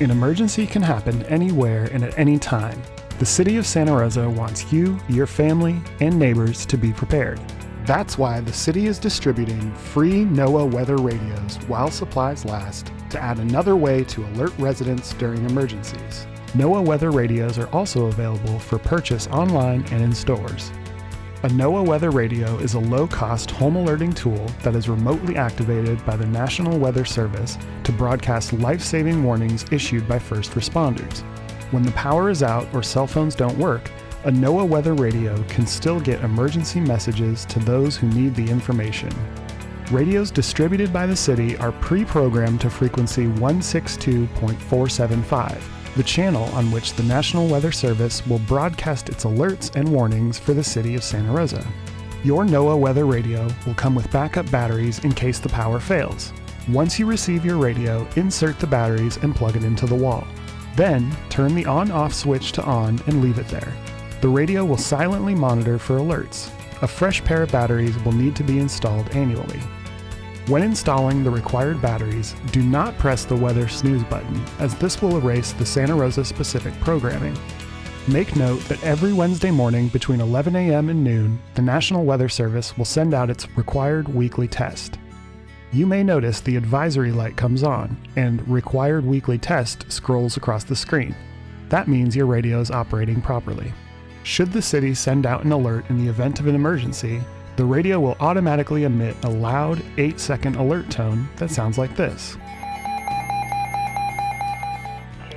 An emergency can happen anywhere and at any time. The City of Santa Rosa wants you, your family, and neighbors to be prepared. That's why the city is distributing free NOAA weather radios while supplies last to add another way to alert residents during emergencies. NOAA weather radios are also available for purchase online and in stores. A NOAA weather radio is a low-cost home alerting tool that is remotely activated by the National Weather Service to broadcast life-saving warnings issued by first responders. When the power is out or cell phones don't work, a NOAA weather radio can still get emergency messages to those who need the information. Radios distributed by the city are pre-programmed to frequency 162.475, the channel on which the National Weather Service will broadcast its alerts and warnings for the city of Santa Rosa. Your NOAA weather radio will come with backup batteries in case the power fails. Once you receive your radio, insert the batteries and plug it into the wall. Then, turn the on-off switch to on and leave it there. The radio will silently monitor for alerts. A fresh pair of batteries will need to be installed annually. When installing the required batteries, do not press the weather snooze button, as this will erase the Santa Rosa specific programming. Make note that every Wednesday morning between 11 a.m. and noon, the National Weather Service will send out its required weekly test. You may notice the advisory light comes on, and Required Weekly Test scrolls across the screen. That means your radio is operating properly. Should the city send out an alert in the event of an emergency, the radio will automatically emit a loud 8 second alert tone that sounds like this.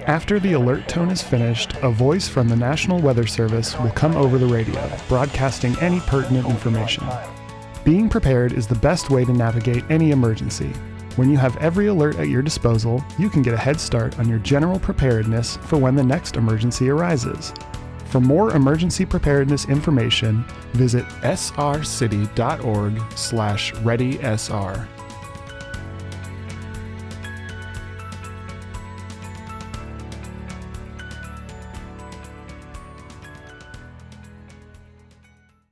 After the alert tone is finished, a voice from the National Weather Service will come over the radio, broadcasting any pertinent information. Being prepared is the best way to navigate any emergency. When you have every alert at your disposal, you can get a head start on your general preparedness for when the next emergency arises. For more emergency preparedness information, visit srcity.org/readysr.